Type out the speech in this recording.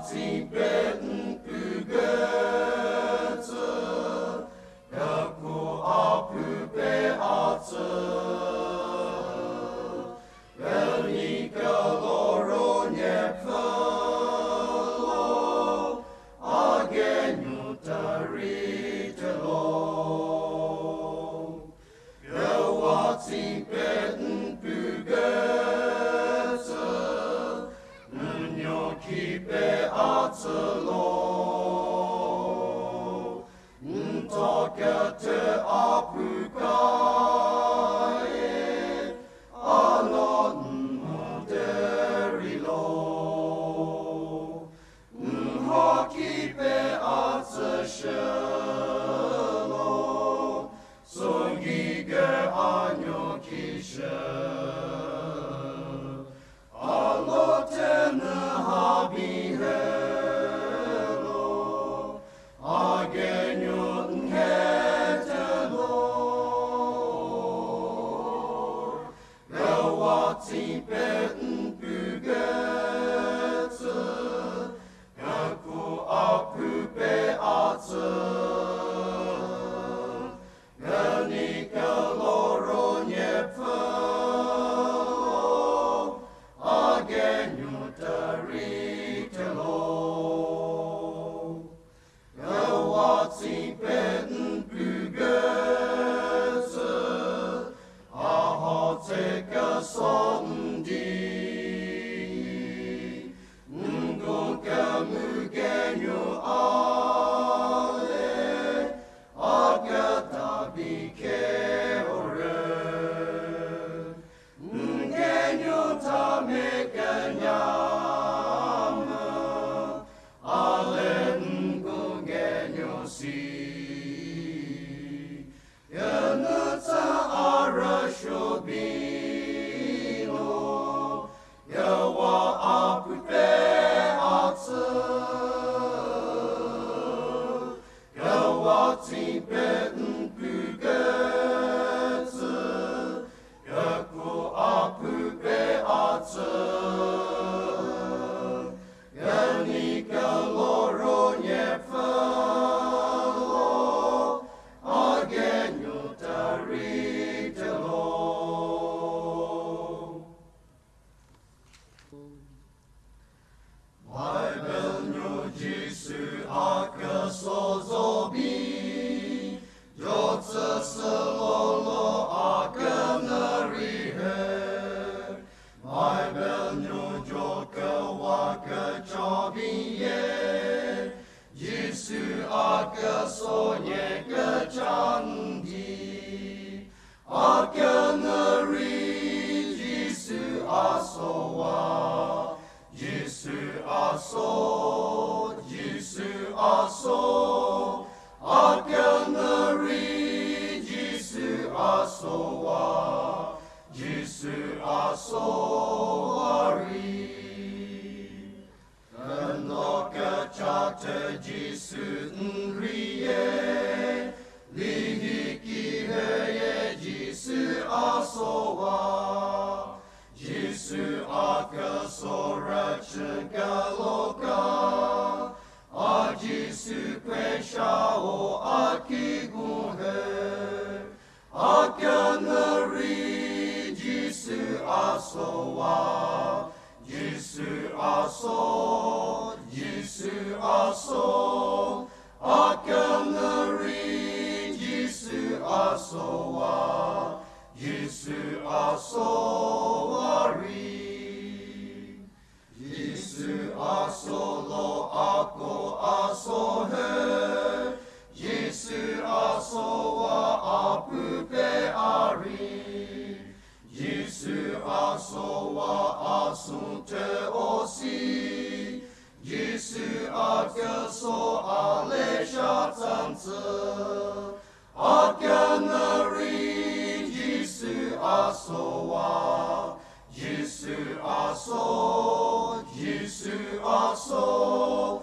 Herzen. Jésus a sauvé, Jésus a. pionnery, Jesu also one, Jesu also, Jesu also, a pionnery, Jesu also one, Jesu also, a re. soa asunte osi, Jisu akel so aleja tanze, Jisu Jisu aso, Jisu aso,